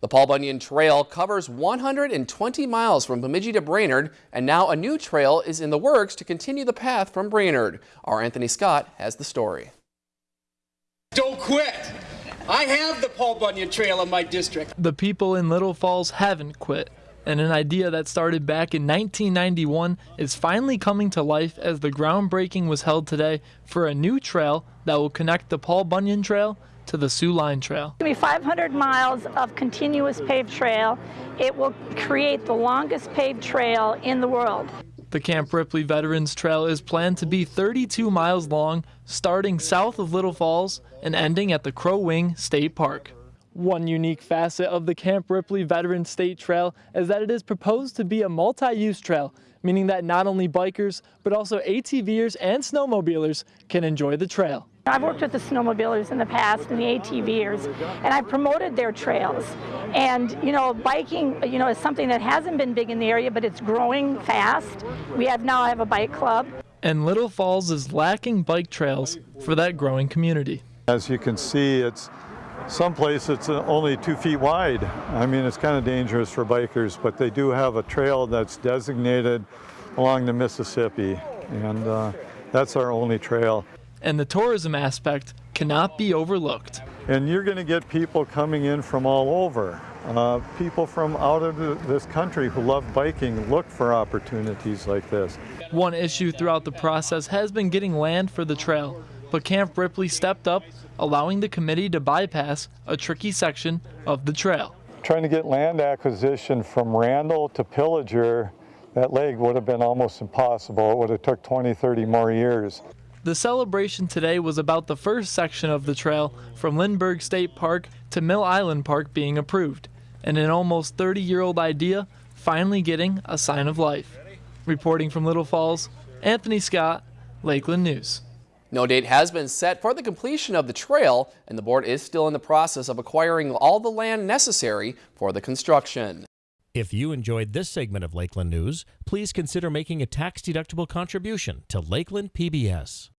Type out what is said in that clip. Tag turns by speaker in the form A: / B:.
A: The Paul Bunyan Trail covers 120 miles from Bemidji to Brainerd, and now a new trail is in the works to continue the path from Brainerd. Our Anthony Scott has the story.
B: Don't quit! I have the Paul Bunyan Trail in my district.
C: The people in Little Falls haven't quit, and an idea that started back in 1991 is finally coming to life as the groundbreaking was held today for a new trail that will connect the Paul Bunyan Trail to the Soo Line Trail.
D: It's going to be 500 miles of continuous paved trail. It will create the longest paved trail in the world.
C: The Camp Ripley Veterans Trail is planned to be 32 miles long, starting south of Little Falls and ending at the Crow Wing State Park. One unique facet of the Camp Ripley Veterans State Trail is that it is proposed to be a multi-use trail, meaning that not only bikers, but also ATVers and snowmobilers can enjoy the trail.
D: I've worked with the snowmobilers in the past and the ATVers, and I've promoted their trails. And, you know, biking, you know, is something that hasn't been big in the area, but it's growing fast. We have now have a bike club.
C: And Little Falls is lacking bike trails for that growing community.
E: As you can see, it's some place it's only two feet wide. I mean, it's kind of dangerous for bikers, but they do have a trail that's designated along the Mississippi, and uh, that's our only trail.
C: And the tourism aspect cannot be overlooked.
E: And you're going to get people coming in from all over. Uh, people from out of the, this country who love biking look for opportunities like this.
C: One issue throughout the process has been getting land for the trail, but Camp Ripley stepped up, allowing the committee to bypass a tricky section of the trail.
E: Trying to get land acquisition from Randall to Pillager, that leg would have been almost impossible. It would have took 20, 30 more years.
C: The celebration today was about the first section of the trail from Lindbergh State Park to Mill Island Park being approved, and an almost 30 year old idea finally getting a sign of life. Reporting from Little Falls, Anthony Scott, Lakeland News.
A: No date has been set for the completion of the trail, and the board is still in the process of acquiring all the land necessary for the construction.
F: If you enjoyed this segment of Lakeland News, please consider making a tax-deductible contribution to Lakeland PBS.